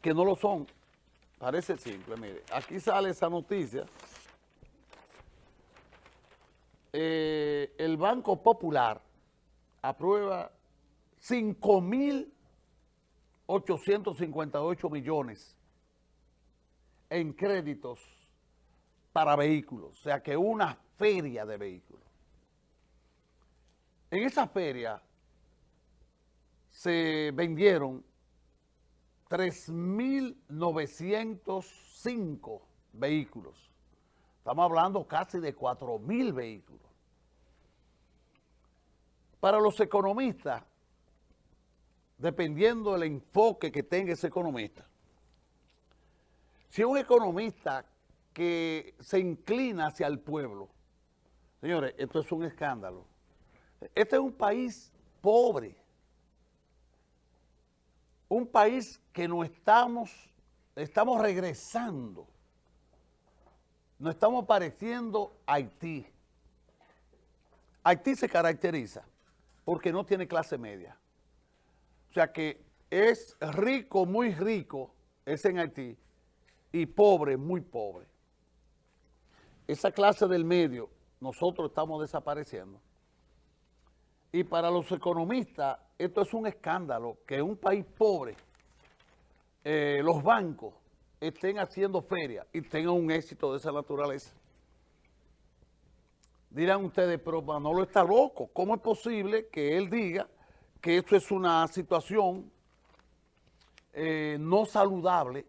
que no lo son. Parece simple, mire. Aquí sale esa noticia. Eh, el Banco Popular aprueba 5.858 millones en créditos para vehículos, o sea que una feria de vehículos. En esa feria se vendieron 3.905 vehículos. Estamos hablando casi de 4.000 vehículos. Para los economistas, dependiendo del enfoque que tenga ese economista, si un economista que se inclina hacia el pueblo, señores, esto es un escándalo. Este es un país pobre, un país que no estamos, estamos regresando, no estamos pareciendo Haití. Haití se caracteriza porque no tiene clase media. O sea que es rico, muy rico, es en Haití, y pobre, muy pobre. Esa clase del medio, nosotros estamos desapareciendo. Y para los economistas, esto es un escándalo, que en un país pobre, eh, los bancos estén haciendo ferias y tengan un éxito de esa naturaleza. Dirán ustedes, pero Manolo está loco. ¿Cómo es posible que él diga que esto es una situación eh, no saludable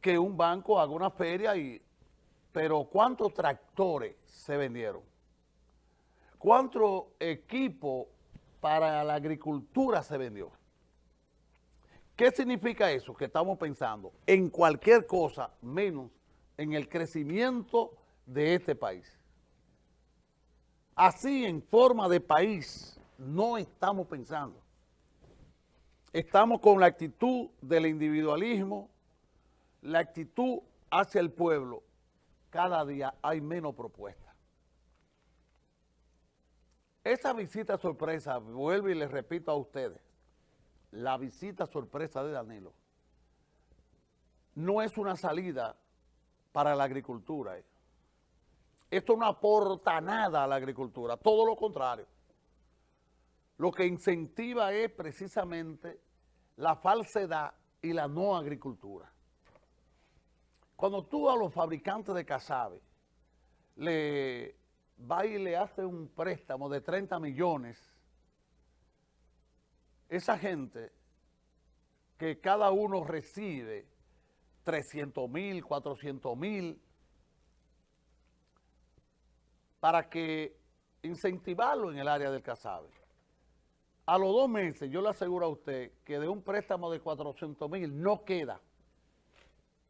que un banco haga una feria y... Pero ¿cuántos tractores se vendieron? ¿Cuánto equipo para la agricultura se vendió? ¿Qué significa eso? Que estamos pensando en cualquier cosa menos en el crecimiento de este país. Así, en forma de país, no estamos pensando. Estamos con la actitud del individualismo, la actitud hacia el pueblo. Cada día hay menos propuestas. Esa visita sorpresa, vuelvo y les repito a ustedes, la visita sorpresa de Danilo no es una salida para la agricultura. Eh. Esto no aporta nada a la agricultura, todo lo contrario. Lo que incentiva es precisamente la falsedad y la no agricultura. Cuando tú a los fabricantes de casabe le va y le hace un préstamo de 30 millones, esa gente que cada uno recibe 300 mil, 400 mil, para que incentivarlo en el área del casabe. A los dos meses, yo le aseguro a usted que de un préstamo de 400 mil no queda,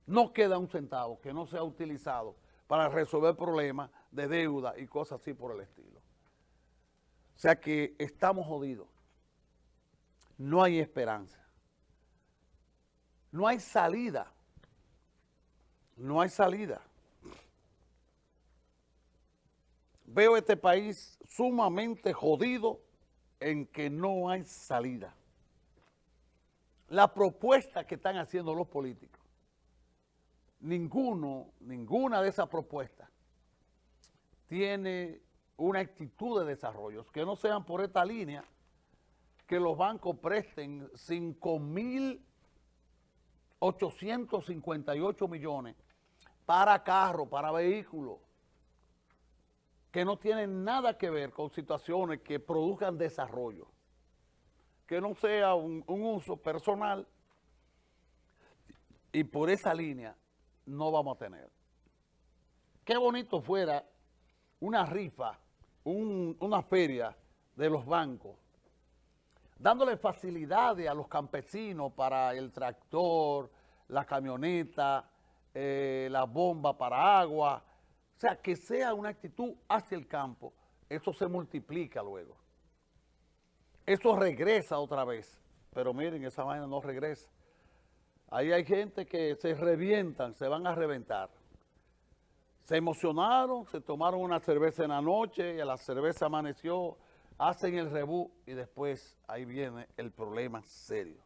no queda un centavo que no sea utilizado para resolver problemas de deuda y cosas así por el estilo. O sea que estamos jodidos. No hay esperanza. No hay salida. No hay salida. Veo este país sumamente jodido en que no hay salida. La propuesta que están haciendo los políticos, ninguno, ninguna de esas propuestas tiene una actitud de desarrollo, que no sean por esta línea, que los bancos presten 5.858 millones para carros, para vehículos, que no tienen nada que ver con situaciones que produzcan desarrollo, que no sea un, un uso personal y por esa línea no vamos a tener. Qué bonito fuera una rifa, una feria de los bancos, dándole facilidades a los campesinos para el tractor, la camioneta, eh, la bomba para agua, o sea, que sea una actitud hacia el campo, eso se multiplica luego. Eso regresa otra vez, pero miren, esa vaina no regresa. Ahí hay gente que se revientan, se van a reventar. Se emocionaron, se tomaron una cerveza en la noche y a la cerveza amaneció, hacen el rebú y después ahí viene el problema serio.